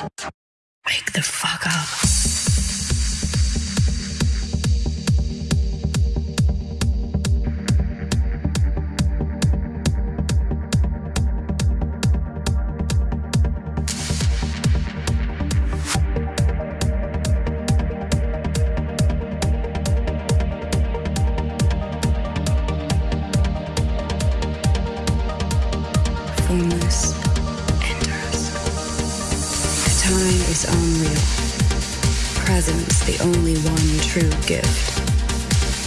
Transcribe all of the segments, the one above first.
Wake the fuck up. Is unreal. Presence the only one true gift.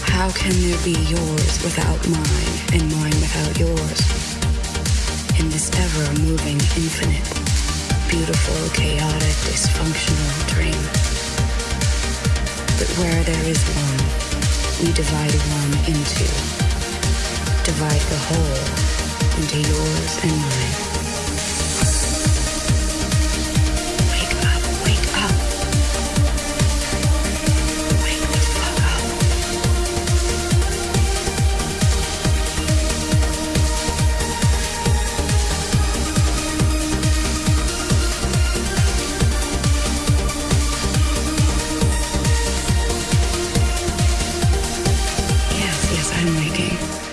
How can there be yours without mine and mine without yours? In this ever moving infinite, beautiful, chaotic, dysfunctional dream. But where there is one, we divide one into. Divide the whole into yours and mine.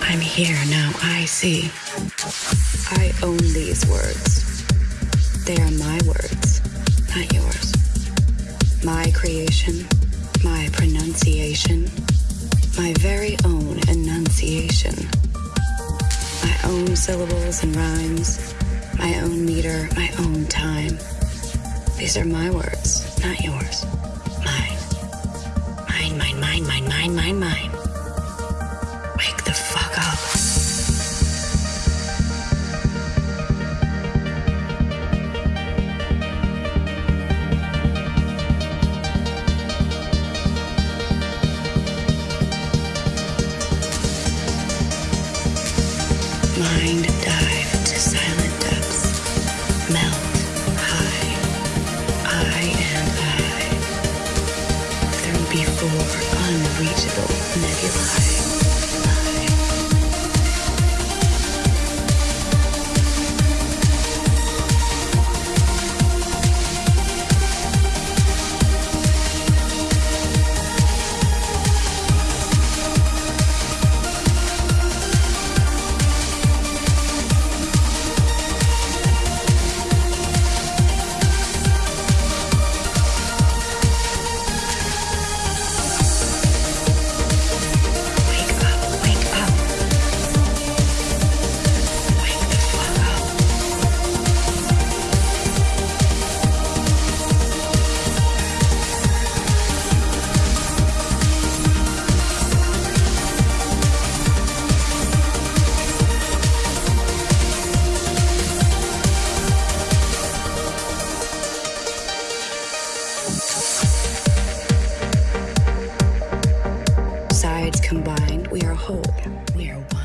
I'm here now. I see. I own these words. They are my words, not yours. My creation, my pronunciation, my very own enunciation. My own syllables and rhymes, my own meter, my own time. These are my words, not yours. Mine. Mine, mine, mine, mine, mine, mine, mine. Wake the fuck Mind dive to silent depths. Melt high. I I. Through before unreachable nebulae. Combined, we are whole. We are one.